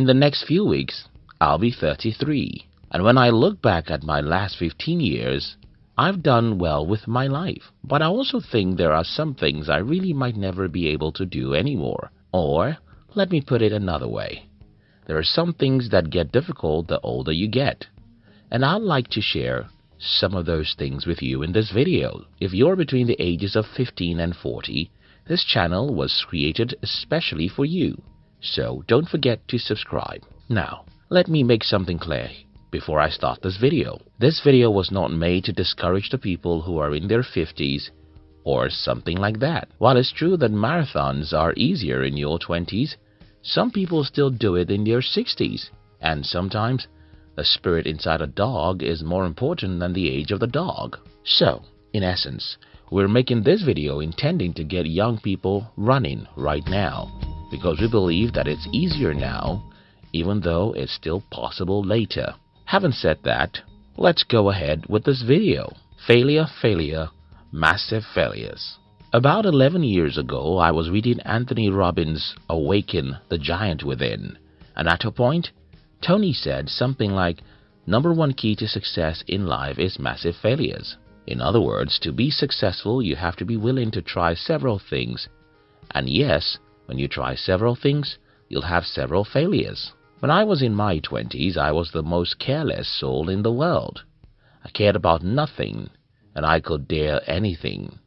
In the next few weeks, I'll be 33. And when I look back at my last 15 years, I've done well with my life. But I also think there are some things I really might never be able to do anymore. Or, let me put it another way. There are some things that get difficult the older you get. And I'd like to share some of those things with you in this video. If you're between the ages of 15 and 40, this channel was created especially for you. So don't forget to subscribe. Now, let me make something clear before I start this video. This video was not made to discourage the people who are in their 50s or something like that. While it's true that marathons are easier in your 20s, some people still do it in their 60s. And sometimes, the spirit inside a dog is more important than the age of the dog. So, in essence, we're making this video intending to get young people running right now because we believe that it's easier now even though it's still possible later. Having said that, let's go ahead with this video. Failure, failure, massive failures. About 11 years ago, I was reading Anthony Robbins' Awaken the Giant Within, and at a point, Tony said something like, Number one key to success in life is massive failures. In other words, to be successful, you have to be willing to try several things. And yes, when you try several things, you'll have several failures. When I was in my twenties, I was the most careless soul in the world. I cared about nothing, and I could dare anything.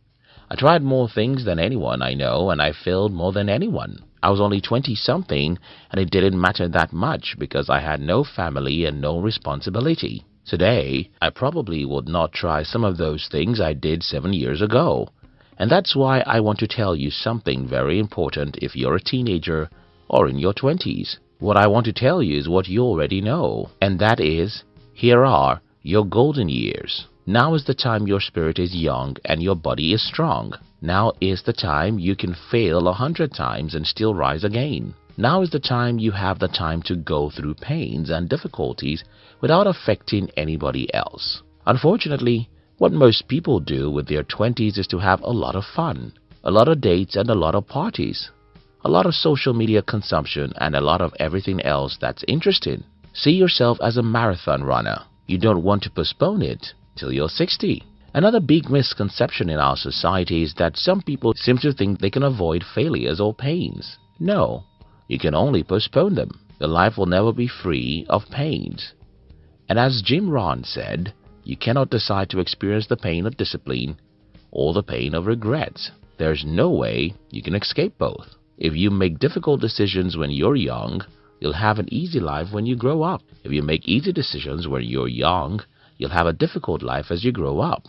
I tried more things than anyone I know, and I failed more than anyone. I was only twenty-something, and it didn't matter that much because I had no family and no responsibility. Today, I probably would not try some of those things I did seven years ago. And that's why I want to tell you something very important if you're a teenager or in your twenties. What I want to tell you is what you already know, and that is, here are your golden years. Now is the time your spirit is young and your body is strong. Now is the time you can fail a hundred times and still rise again. Now is the time you have the time to go through pains and difficulties without affecting anybody else. Unfortunately, what most people do with their 20s is to have a lot of fun, a lot of dates and a lot of parties a lot of social media consumption, and a lot of everything else that's interesting. See yourself as a marathon runner. You don't want to postpone it till you're 60. Another big misconception in our society is that some people seem to think they can avoid failures or pains. No, you can only postpone them. Your life will never be free of pains. And as Jim Rohn said, you cannot decide to experience the pain of discipline or the pain of regrets. There's no way you can escape both. If you make difficult decisions when you're young, you'll have an easy life when you grow up. If you make easy decisions when you're young, you'll have a difficult life as you grow up.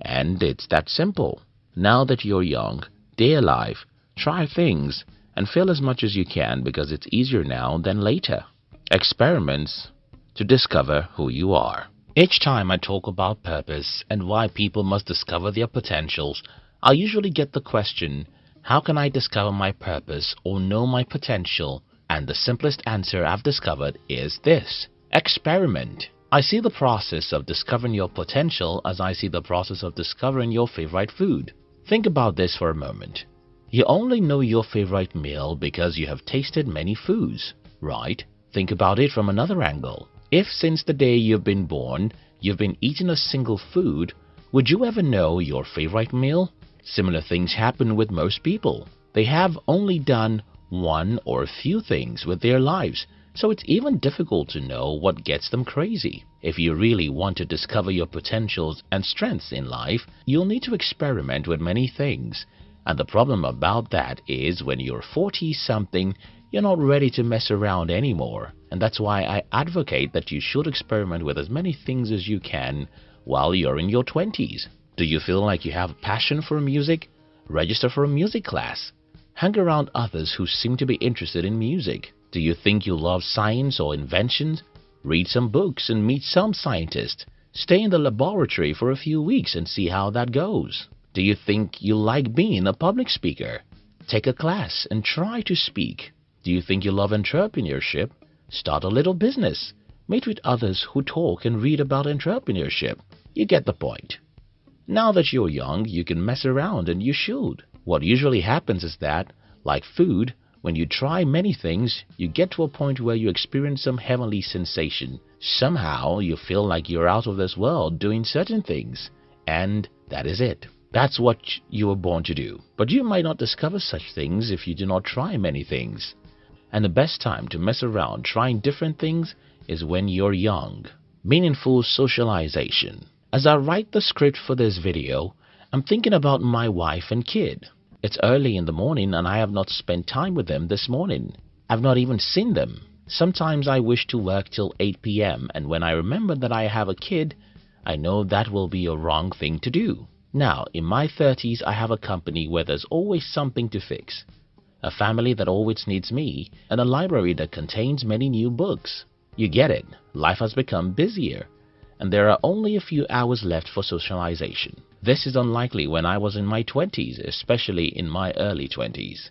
And it's that simple. Now that you're young, dare life, try things, and fail as much as you can because it's easier now than later. Experiments to discover who you are. Each time I talk about purpose and why people must discover their potentials, I usually get the question, how can I discover my purpose or know my potential? And the simplest answer I've discovered is this. Experiment. I see the process of discovering your potential as I see the process of discovering your favorite food. Think about this for a moment. You only know your favorite meal because you have tasted many foods, right? Think about it from another angle. If since the day you've been born, you've been eating a single food, would you ever know your favorite meal? Similar things happen with most people. They have only done one or a few things with their lives, so it's even difficult to know what gets them crazy. If you really want to discover your potentials and strengths in life, you'll need to experiment with many things. And the problem about that is when you're 40-something, you're not ready to mess around anymore. And that's why I advocate that you should experiment with as many things as you can while you're in your 20s. Do you feel like you have a passion for music? Register for a music class. Hang around others who seem to be interested in music. Do you think you love science or inventions? Read some books and meet some scientists. Stay in the laboratory for a few weeks and see how that goes. Do you think you like being a public speaker? Take a class and try to speak. Do you think you love entrepreneurship? Start a little business. Meet with others who talk and read about entrepreneurship. You get the point. Now that you're young, you can mess around and you should. What usually happens is that, like food, When you try many things, you get to a point where you experience some heavenly sensation. Somehow you feel like you're out of this world doing certain things. And that is it. That's what you were born to do. But you might not discover such things if you do not try many things. And the best time to mess around trying different things is when you're young. Meaningful socialization. As I write the script for this video, I'm thinking about my wife and kid. It's early in the morning and I have not spent time with them this morning. I've not even seen them. Sometimes I wish to work till 8 p.m. and when I remember that I have a kid, I know that will be a wrong thing to do. Now, in my 30s, I have a company where there's always something to fix. A family that always needs me, and a library that contains many new books. You get it, life has become busier, and there are only a few hours left for socialization. This is unlikely when I was in my 20s, especially in my early 20s.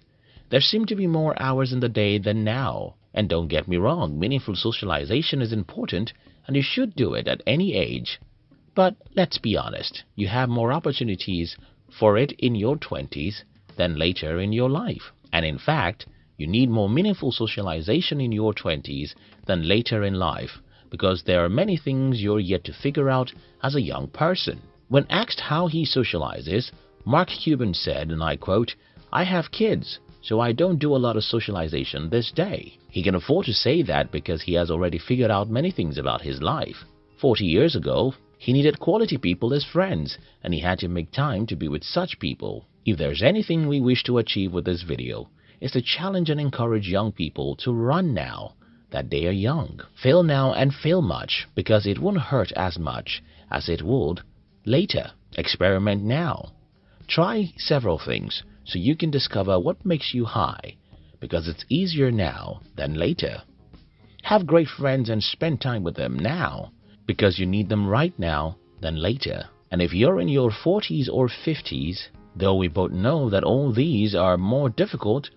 There seem to be more hours in the day than now. And don't get me wrong, meaningful socialization is important and you should do it at any age. But let's be honest, you have more opportunities for it in your 20s than later in your life. And in fact, you need more meaningful socialization in your 20s than later in life because there are many things you're yet to figure out as a young person. When asked how he socializes, Mark Cuban said, and I quote, I have kids, so I don't do a lot of socialization this day. He can afford to say that because he has already figured out many things about his life. 40 years ago, he needed quality people as friends, and he had to make time to be with such people. If there's anything we wish to achieve with this video, is to challenge and encourage young people to run now that they are young. Fail now and fail much because it won't hurt as much as it would later. Experiment now. Try several things so you can discover what makes you high because it's easier now than later. Have great friends and spend time with them now because you need them right now than later. And if you're in your 40s or 50s, though we both know that all these are more difficult,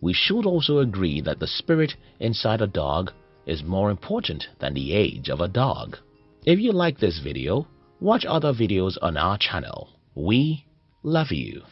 we should also agree that the spirit inside a dog is more important than the age of a dog. If you like this video, Watch other videos on our channel. We love you.